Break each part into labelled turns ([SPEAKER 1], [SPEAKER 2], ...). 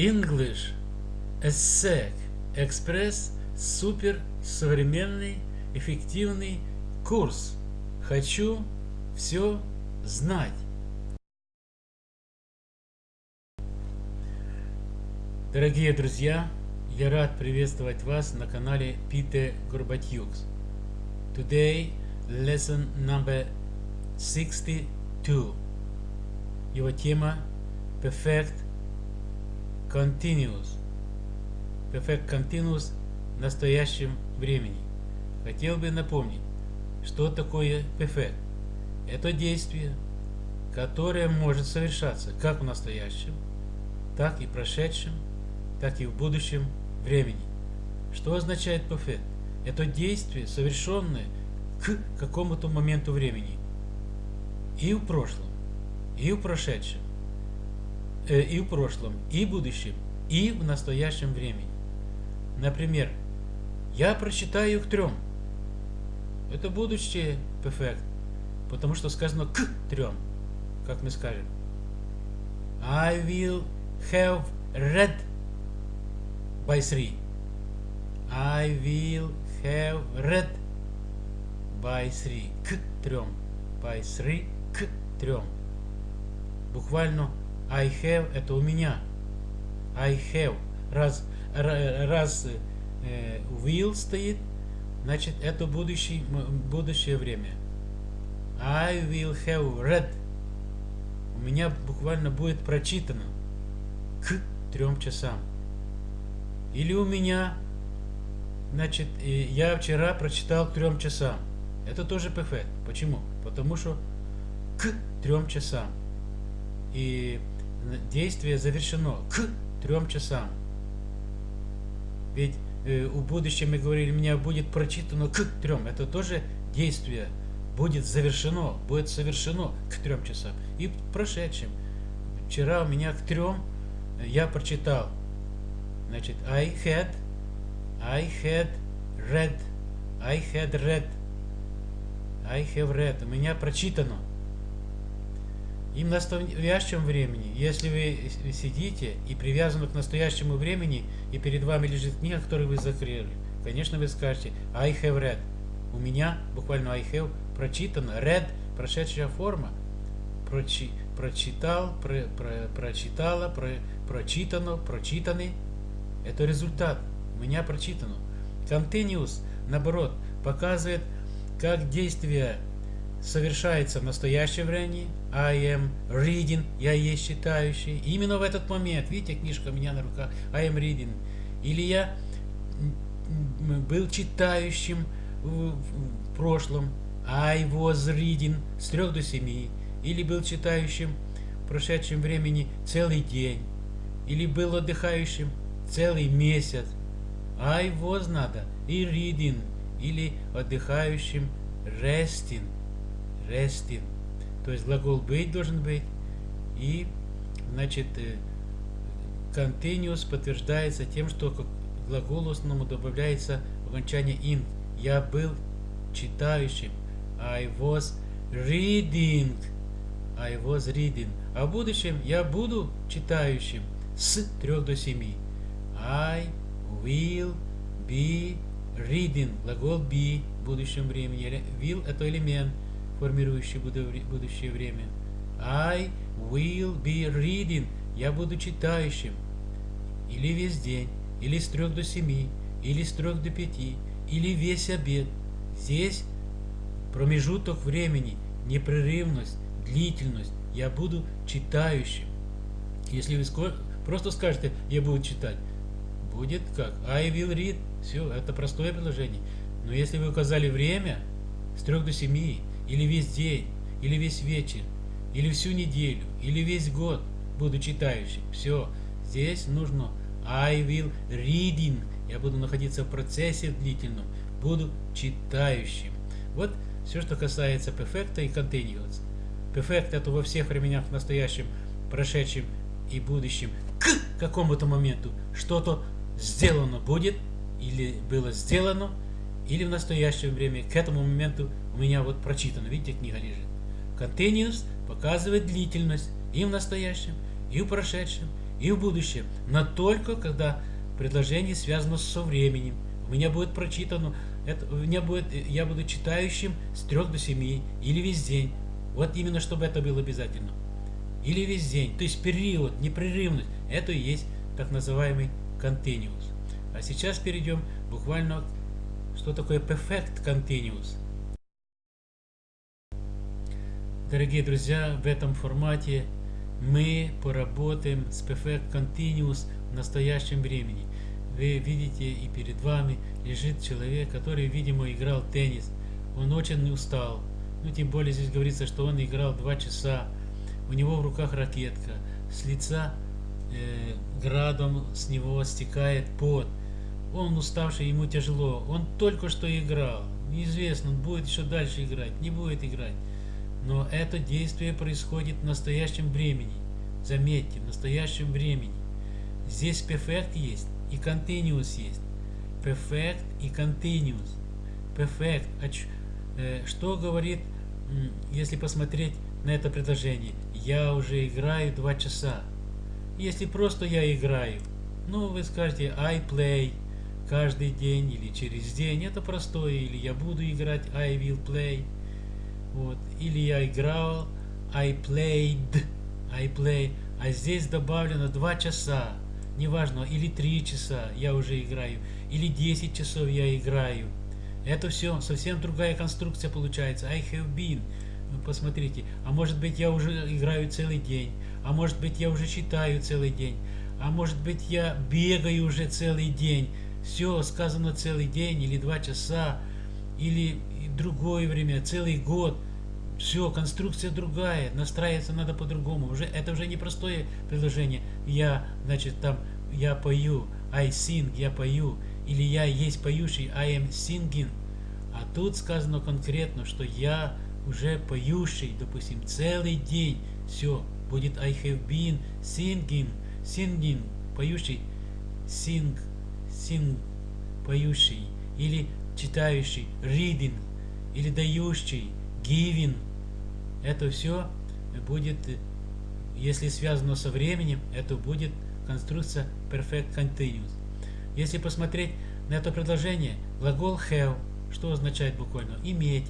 [SPEAKER 1] English ESSEC Экспресс супер современный эффективный курс. Хочу все знать. Дорогие друзья, я рад приветствовать вас на канале Peter Gorbatyuks. Today, lesson number 62. Его тема Perfect Continuous. Perfect Continuous в настоящем времени. Хотел бы напомнить, что такое Perfect. Это действие, которое может совершаться как в настоящем, так и в прошедшем, так и в будущем времени. Что означает Perfect? Это действие, совершенное к какому-то моменту времени. И в прошлом, и в прошедшем, и в прошлом, и в будущем, и в настоящем времени. Например, я прочитаю к трем. Это будущее perfect, потому что сказано к трем, как мы скажем. I will have read by three. I will have read by three. К трем. By three. К трем. Буквально I have это у меня. I have. Раз, раз э, will стоит, значит это будущий, будущее время. I will have read. У меня буквально будет прочитано к трем часам. Или у меня, значит, я вчера прочитал к трем часам. Это тоже perfect. Почему? Потому что к трем часам. И действие завершено к трем часам. Ведь э, в будущем мы говорили, меня будет прочитано к трем. Это тоже действие будет завершено, будет совершено к трем часам. И в прошедшем. Вчера у меня к трем я прочитал. Значит, I had, I had read, I had read, I have read. У меня прочитано. И в настоящем времени, если вы сидите и привязаны к настоящему времени, и перед вами лежит книга, которую вы закрыли, конечно, вы скажете I have read. У меня, буквально I have, прочитано. Read, прошедшая форма. Прочи, прочитал, про, про, прочитала, про, прочитано, прочитаны. Это результат. У меня прочитано. Continuous, наоборот, показывает, как действие совершается в настоящем времени. I am reading, я есть читающий. Именно в этот момент, видите, книжка у меня на руках, I am reading. Или я был читающим в, прошлом, I was reading с 3 до 7. Или был читающим в прошедшем времени целый день. Или был отдыхающим целый месяц. I was надо и reading. Или отдыхающим resting resting. То есть глагол быть должен быть. И, значит, э, continuous подтверждается тем, что к глаголу основному добавляется окончание in. Я был читающим. I was reading. I was reading. А в будущем я буду читающим с 3 до 7. I will be reading. Глагол be в будущем времени. Will это элемент формирующий будущее время. I will be reading. Я буду читающим. Или весь день, или с трех до семи, или с трех до пяти, или весь обед. Здесь промежуток времени, непрерывность, длительность. Я буду читающим. Если вы просто скажете, я буду читать, будет как? I will read. Все, это простое предложение. Но если вы указали время с трех до семи, или весь день, или весь вечер, или всю неделю, или весь год буду читающим. Все, здесь нужно I will reading. Я буду находиться в процессе длительном, буду читающим. Вот все, что касается perfect и continuous. Perfect это во всех временах, настоящем, прошедшем и будущем, к какому-то моменту что-то сделано будет, или было сделано, или в настоящее время, к этому моменту меня вот прочитано, видите, книга лежит. Continuous показывает длительность и в настоящем, и в прошедшем, и в будущем, но только когда предложение связано со временем. У меня будет прочитано, это, у меня будет, я буду читающим с 3 до 7 или весь день. Вот именно, чтобы это было обязательно. Или весь день. То есть период, непрерывность. Это и есть так называемый continuous. А сейчас перейдем буквально, что такое perfect continuous. Дорогие друзья, в этом формате мы поработаем с Perfect Continuous в настоящем времени. Вы видите и перед вами лежит человек, который, видимо, играл теннис. Он очень устал. Ну, тем более здесь говорится, что он играл два часа. У него в руках ракетка. С лица э, градом с него стекает пот. Он уставший, ему тяжело. Он только что играл. Неизвестно, будет еще дальше играть, не будет играть. Но это действие происходит в настоящем времени. Заметьте, в настоящем времени. Здесь perfect есть и continuous есть. Perfect и continuous. Perfect. Э, что говорит, если посмотреть на это предложение? Я уже играю два часа. Если просто я играю, ну вы скажете I play каждый день или через день, это простое, или я буду играть I will play. Вот. Или я играл, I played, I play. А здесь добавлено 2 часа. Неважно, или 3 часа я уже играю, или 10 часов я играю. Это все совсем другая конструкция получается. I have been. Вы посмотрите. А может быть я уже играю целый день. А может быть я уже читаю целый день. А может быть я бегаю уже целый день. Все сказано целый день или два часа или другое время, целый год. Все, конструкция другая, настраиваться надо по-другому. Уже это уже не простое предложение. Я, значит, там я пою, I sing, я пою, или я есть поющий, I am singing. А тут сказано конкретно, что я уже поющий, допустим, целый день. Все, будет I have been singing, singing, поющий, sing, sing, поющий, или читающий, reading, или дающий, giving. Это все будет, если связано со временем, это будет конструкция perfect continuous. Если посмотреть на это предложение, глагол have, что означает буквально иметь,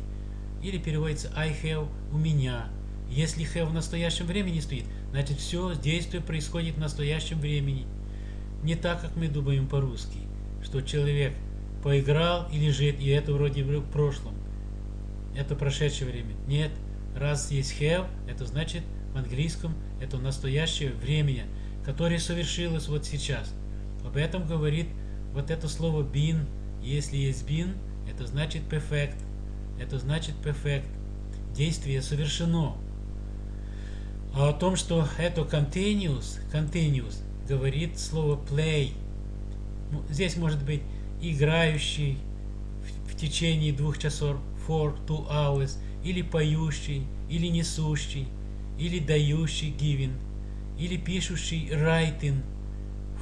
[SPEAKER 1] или переводится I have у меня. Если have в настоящем времени стоит, значит все действие происходит в настоящем времени. Не так, как мы думаем по-русски, что человек поиграл и лежит, и это вроде бы в прошлом. Это прошедшее время. Нет, раз есть have, это значит в английском это настоящее время, которое совершилось вот сейчас. Об этом говорит вот это слово been. Если есть been, это значит perfect. Это значит perfect. Действие совершено. А о том, что это continuous, continuous, говорит слово play. Ну, здесь может быть играющий в, в течение двух часов, for two hours, или поющий, или несущий, или дающий, giving, или пишущий, writing,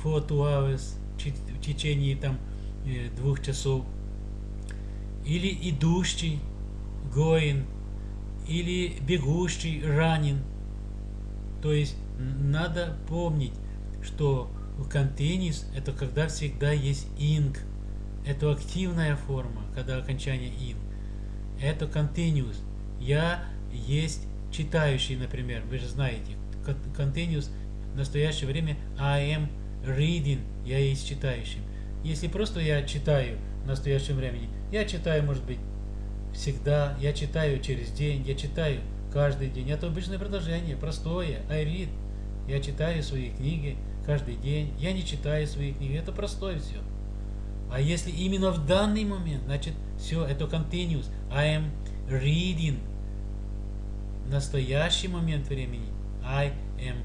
[SPEAKER 1] for two hours, в течение там э, двух часов, или идущий, going, или бегущий, running, то есть надо помнить, что continuous это когда всегда есть ing. Это активная форма, когда окончание ing. Это continuous. Я есть читающий, например. Вы же знаете. Continuous в настоящее время I am reading. Я есть читающим. Если просто я читаю в настоящем времени, я читаю, может быть, всегда, я читаю через день, я читаю каждый день. Это обычное предложение, простое. I read. Я читаю свои книги каждый день. Я не читаю свои книги. Это простое все. А если именно в данный момент, значит, все, это continuous. I am reading. Настоящий момент времени. I am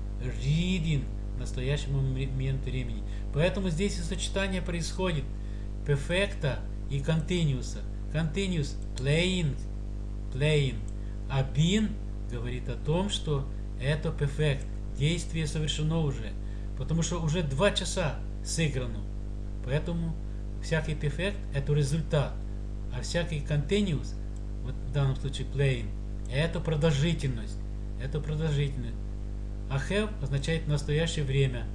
[SPEAKER 1] reading. Настоящий момент времени. Поэтому здесь и сочетание происходит. Perfecta и continuous. Continuous playing. Playing. А been говорит о том, что это perfect. Действие совершено уже. Потому что уже два часа сыграно. Поэтому всякий perfect это результат. А всякий continuous, вот в данном случае playing, это продолжительность. Это продолжительность. А have означает настоящее время.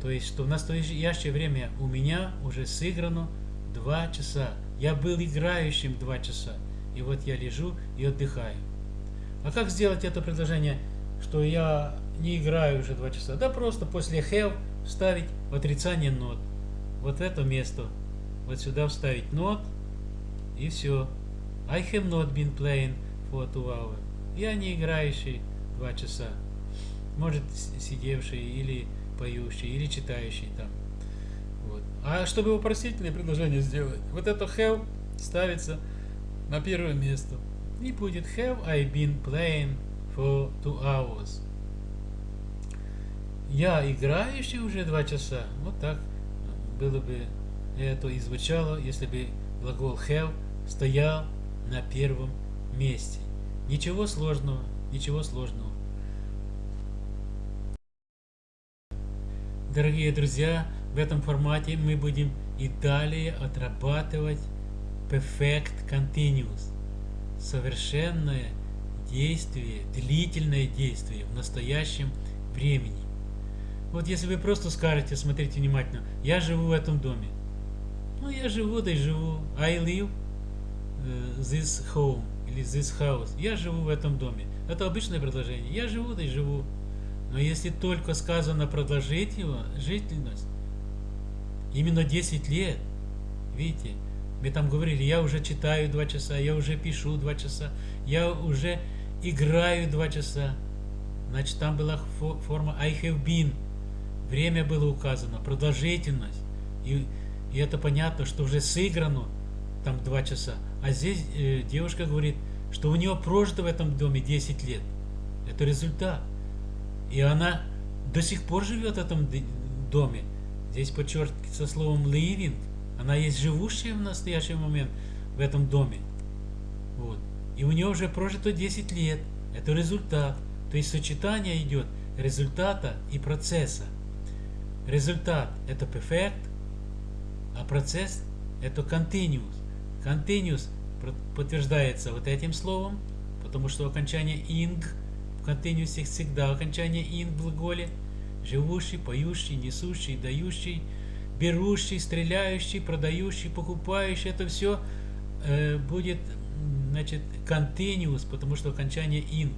[SPEAKER 1] То есть, что в настоящее время у меня уже сыграно 2 часа. Я был играющим 2 часа. И вот я лежу и отдыхаю. А как сделать это предложение, что я не играю уже 2 часа? Да просто после have вставить отрицание not. Вот в это место. Вот сюда вставить not. И все. I have not been playing for two hours. Я не играющий 2 часа. Может сидевший или поющий, или читающий там. Вот. А чтобы вопросительное предложение сделать, вот это have ставится на первое место. И будет have I been playing for two hours. Я играющий уже два часа. Вот так было бы это и звучало, если бы глагол have стоял на первом месте. Ничего сложного, ничего сложного. Дорогие друзья, в этом формате мы будем и далее отрабатывать Perfect Continuous. Совершенное действие, длительное действие в настоящем времени. Вот если вы просто скажете, смотрите внимательно, я живу в этом доме. Ну, я живу, да и живу. I live uh, this home или this house. Я живу в этом доме. Это обычное предложение. Я живу, да и живу. Но если только сказано продолжительность, именно 10 лет, видите, мы там говорили, я уже читаю 2 часа, я уже пишу 2 часа, я уже играю 2 часа. Значит, там была форма I have been. Время было указано, продолжительность. И, и это понятно, что уже сыграно там 2 часа. А здесь э, девушка говорит, что у нее прожито в этом доме 10 лет. Это результат. И она до сих пор живет в этом доме. Здесь подчеркивается словом living. Она есть живущая в настоящий момент в этом доме. Вот. И у нее уже прожито 10 лет. Это результат. То есть сочетание идет результата и процесса. Результат – это perfect, а процесс – это continuous. Continuous подтверждается вот этим словом, потому что окончание ing – continuous всегда окончание in в глаголе. Живущий, поющий, несущий, дающий, берущий, стреляющий, продающий, покупающий. Это все э, будет значит, continuous, потому что окончание in.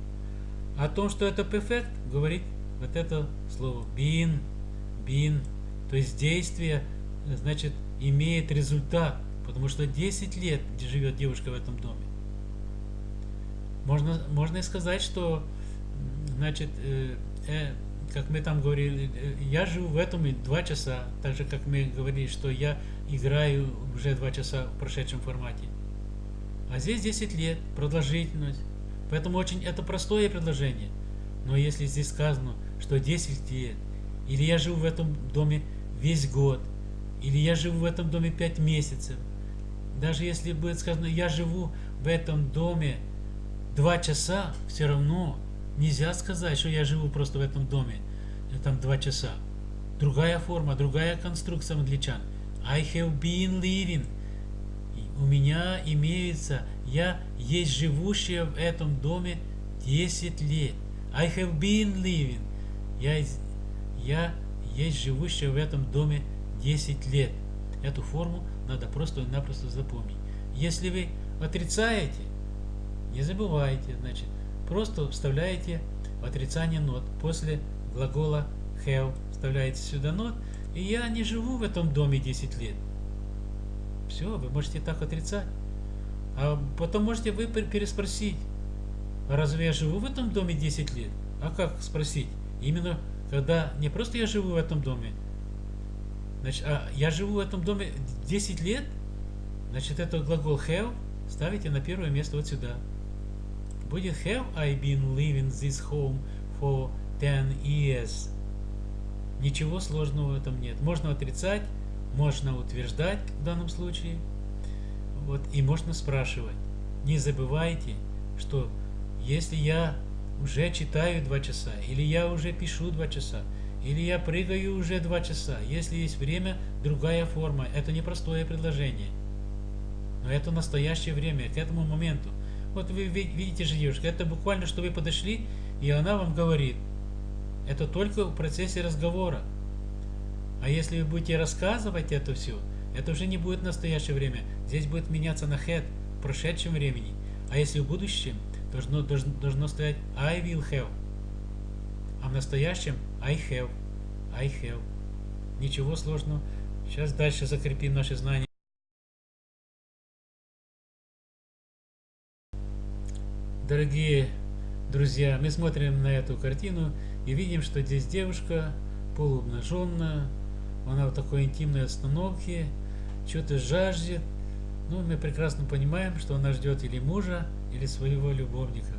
[SPEAKER 1] О том, что это perfect, говорит вот это слово been, been. То есть действие, значит, имеет результат, потому что 10 лет живет девушка в этом доме. Можно, можно и сказать, что Значит, э, э, как мы там говорили, э, я живу в этом и два часа, так же, как мы говорили, что я играю уже два часа в прошедшем формате. А здесь 10 лет, продолжительность. Поэтому очень это простое предложение. Но если здесь сказано, что 10 лет, или я живу в этом доме весь год, или я живу в этом доме 5 месяцев, даже если будет сказано, я живу в этом доме 2 часа, все равно Нельзя сказать, что я живу просто в этом доме, э, там два часа. Другая форма, другая конструкция англичан. I have been living. У меня имеется, я есть живущая в этом доме 10 лет. I have been living. Я, я есть живущая в этом доме 10 лет. Эту форму надо просто-напросто запомнить. Если вы отрицаете, не забывайте, значит, Просто вставляете отрицание нот. После глагола have вставляете сюда нот. И я не живу в этом доме 10 лет. Все, вы можете так отрицать. А потом можете вы переспросить. Разве я живу в этом доме 10 лет? А как спросить? Именно когда не просто я живу в этом доме, значит, а я живу в этом доме 10 лет, значит, это глагол have ставите на первое место вот сюда. Будет have I been living this home for 10 years? Ничего сложного в этом нет. Можно отрицать, можно утверждать в данном случае. Вот, и можно спрашивать. Не забывайте, что если я уже читаю 2 часа, или я уже пишу 2 часа, или я прыгаю уже 2 часа, если есть время, другая форма. Это не простое предложение. Но это настоящее время, к этому моменту. Вот вы видите же девушка, это буквально, что вы подошли, и она вам говорит. Это только в процессе разговора. А если вы будете рассказывать это все, это уже не будет настоящее время. Здесь будет меняться на head в прошедшем времени. А если в будущем, должно, должно, должно стоять I will have. А в настоящем I have. I have. Ничего сложного. Сейчас дальше закрепим наши знания. Дорогие друзья, мы смотрим на эту картину и видим, что здесь девушка полуобнаженная, она в такой интимной остановке, что-то жаждет. Ну, мы прекрасно понимаем, что она ждет или мужа, или своего любовника.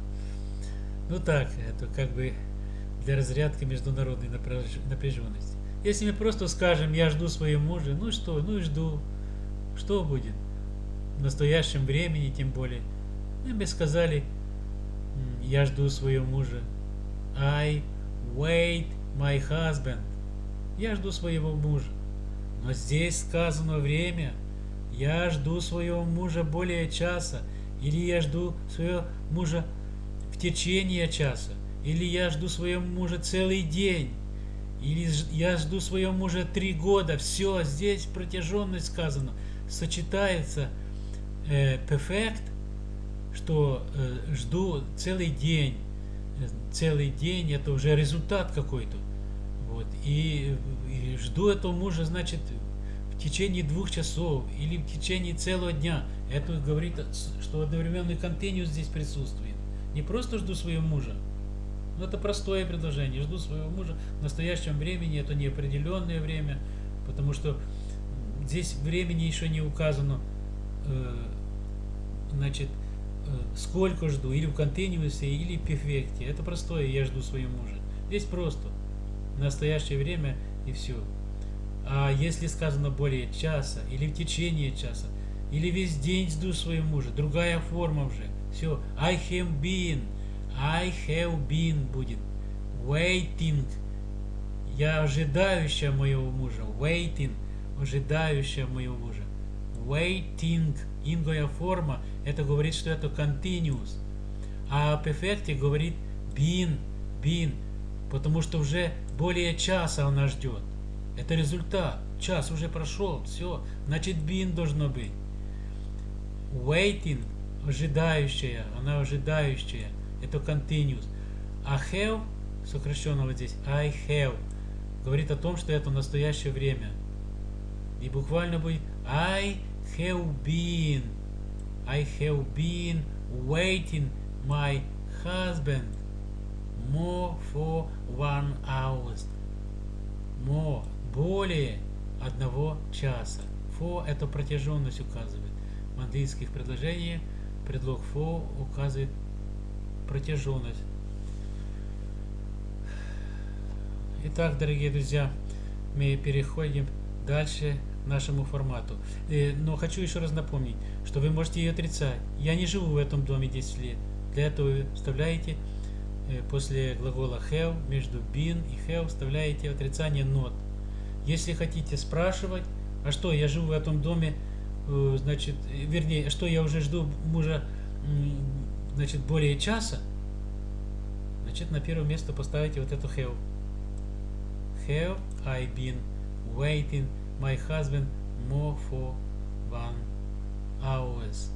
[SPEAKER 1] Ну так, это как бы для разрядки международной напряженности. Если мы просто скажем, я жду своего мужа, ну что, ну и жду. Что будет? В настоящем времени тем более. Мы бы сказали, я жду своего мужа. I wait my husband. Я жду своего мужа. Но здесь сказано время. Я жду своего мужа более часа. Или я жду своего мужа в течение часа. Или я жду своего мужа целый день. Или я жду своего мужа три года. Все, здесь протяженность сказано. Сочетается э, perfect что э, жду целый день, целый день, это уже результат какой-то. Вот, и, и жду этого мужа, значит, в течение двух часов или в течение целого дня. Это говорит, что одновременный континуус здесь присутствует. Не просто жду своего мужа, но это простое предложение. Жду своего мужа в настоящем времени, это неопределенное время, потому что здесь времени еще не указано, э, значит, Э, сколько жду, или в континуусе, или в перфекте. Это простое, я жду своего мужа. Здесь просто. настоящее время и все. А если сказано более часа, или в течение часа, или весь день жду своего мужа, другая форма уже. Все. I have been. I have been будет. Waiting. Я ожидающая моего мужа. Waiting. Ожидающая моего мужа. Waiting. Ингая форма это говорит, что это continuous. А о перфекте говорит been, been, потому что уже более часа она ждет. Это результат. Час уже прошел, все. Значит, been должно быть. Waiting, ожидающая, она ожидающая. Это continuous. А have, сокращенно вот здесь, I have, говорит о том, что это настоящее время. И буквально будет I have been. I have been waiting my husband more for one hour. More, более одного часа. For это протяженность указывает. В английских предложениях предлог for указывает протяженность. Итак, дорогие друзья, мы переходим дальше нашему формату. Э, но хочу еще раз напомнить, что вы можете ее отрицать. Я не живу в этом доме 10 лет. Для этого вы вставляете э, после глагола have между been и have вставляете отрицание not. Если хотите спрашивать, а что, я живу в этом доме, э, значит, вернее, а что я уже жду мужа, значит, более часа, значит, на первое место поставите вот эту have. Have I been waiting my husband more for one hours.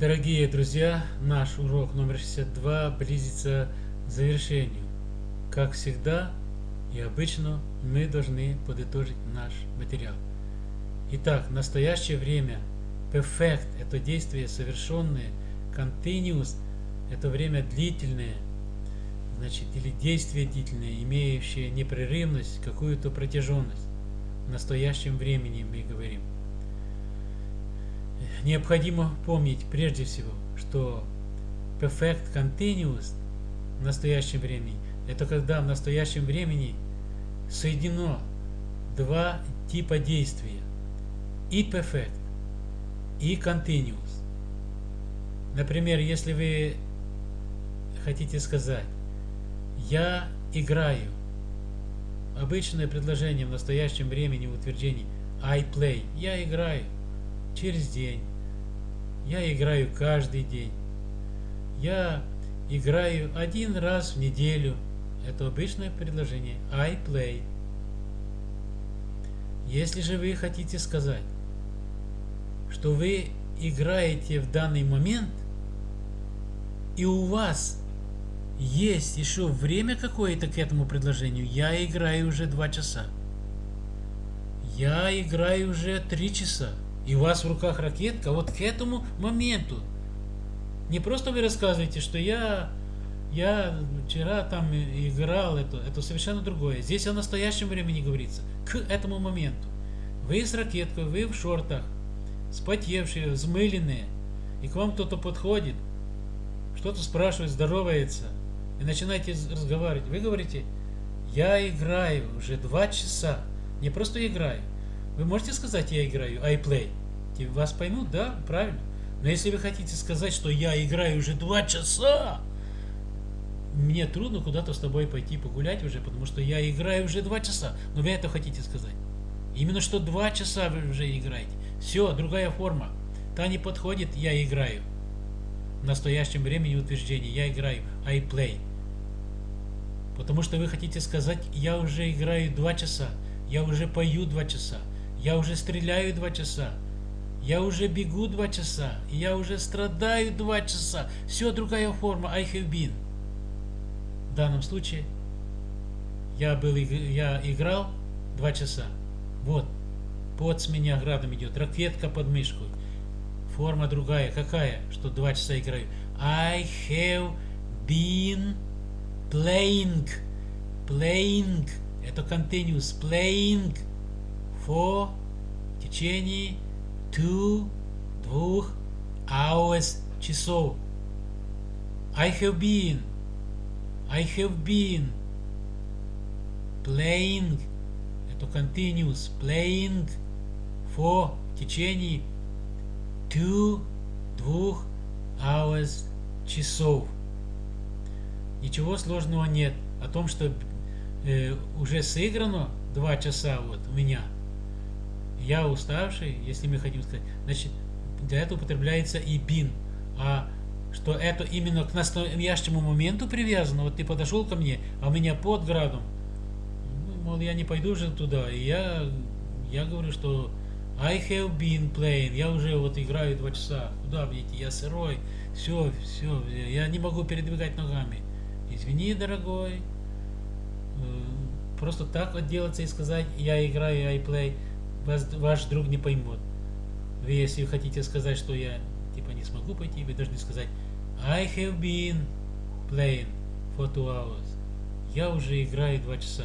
[SPEAKER 1] Дорогие друзья, наш урок номер 62 близится к завершению. Как всегда и обычно мы должны подытожить наш материал. Итак, настоящее время, perfect – это действие совершенное, continuous – это время длительное – значит, или действие длительное, имеющее непрерывность, какую-то протяженность. В настоящем времени мы говорим. Необходимо помнить прежде всего, что perfect continuous в настоящем времени это когда в настоящем времени соединено два типа действия. И perfect, и continuous. Например, если вы хотите сказать я играю. Обычное предложение в настоящем времени в утверждении I play. Я играю через день. Я играю каждый день. Я играю один раз в неделю. Это обычное предложение. I play. Если же вы хотите сказать, что вы играете в данный момент, и у вас есть еще время какое-то к этому предложению, я играю уже два часа. Я играю уже три часа. И у вас в руках ракетка вот к этому моменту. Не просто вы рассказываете, что я я вчера там играл, это, это совершенно другое. Здесь о настоящем времени говорится, к этому моменту. Вы с ракеткой, вы в шортах, спотевшие, взмыленные, и к вам кто-то подходит, что-то спрашивает, здоровается, и начинаете разговаривать. Вы говорите, я играю уже два часа, не просто играю. Вы можете сказать, я играю, I play. И вас поймут, да, правильно. Но если вы хотите сказать, что я играю уже два часа, мне трудно куда-то с тобой пойти погулять уже, потому что я играю уже два часа. Но вы это хотите сказать. Именно что два часа вы уже играете. Все, другая форма. Та не подходит, я играю. В настоящем времени утверждение. Я играю. I play. Потому что вы хотите сказать, я уже играю два часа. Я уже пою два часа. Я уже стреляю два часа. Я уже бегу два часа. Я уже страдаю два часа. Все, другая форма. I have been в данном случае я был я играл два часа. Вот, под с меня градом идет, ракетка под мышку. Форма другая. Какая? Что два часа играю. I have been playing. Playing. Это continuous. Playing for в течение two, двух hours часов. I have been I have been playing, это continuous, playing for в течение two, двух hours часов. Ничего сложного нет. О том, что э, уже сыграно два часа вот у меня. Я уставший, если мы хотим сказать, значит, для этого употребляется и бин. А что это именно к настоящему моменту привязано. Вот ты подошел ко мне, а у меня под градом. Ну, мол, я не пойду же туда. И я, я говорю, что I have been playing. Я уже вот играю два часа. Куда мне идти? Я сырой. Все, все. Я не могу передвигать ногами. Извини, дорогой. Э, просто так отделаться и сказать, я играю, I play, вас, ваш друг не поймет. Вы, если хотите сказать, что я типа не смогу пойти, вы должны сказать I have been playing for two hours. Я уже играю два часа.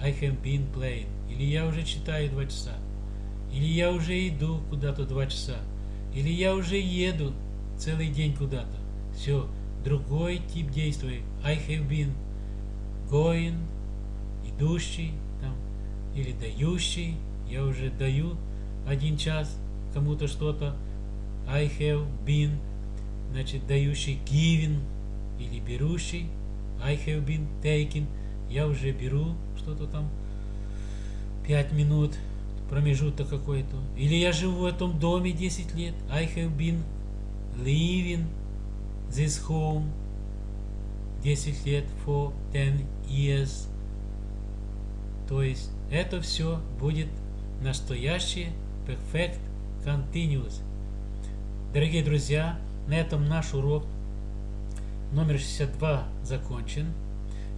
[SPEAKER 1] I have been playing. Или я уже читаю два часа. Или я уже иду куда-то два часа. Или я уже еду целый день куда-то. Все, другой тип действий. I have been going, идущий там, или дающий. Я уже даю один час кому-то что-то. I have been, значит, дающий giving или берущий. I have been taking, я уже беру что-то там, 5 минут, промежуток какой-то. Или я живу в этом доме 10 лет. I have been living this home 10 лет for 10 years. То есть это все будет настоящее perfect continuous. Дорогие друзья, на этом наш урок номер 62 закончен.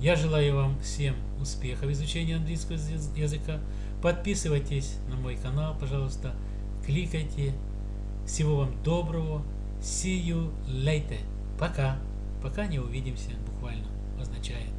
[SPEAKER 1] Я желаю вам всем успеха в изучении английского языка. Подписывайтесь на мой канал, пожалуйста. Кликайте. Всего вам доброго. See you later. Пока. Пока не увидимся, буквально означает.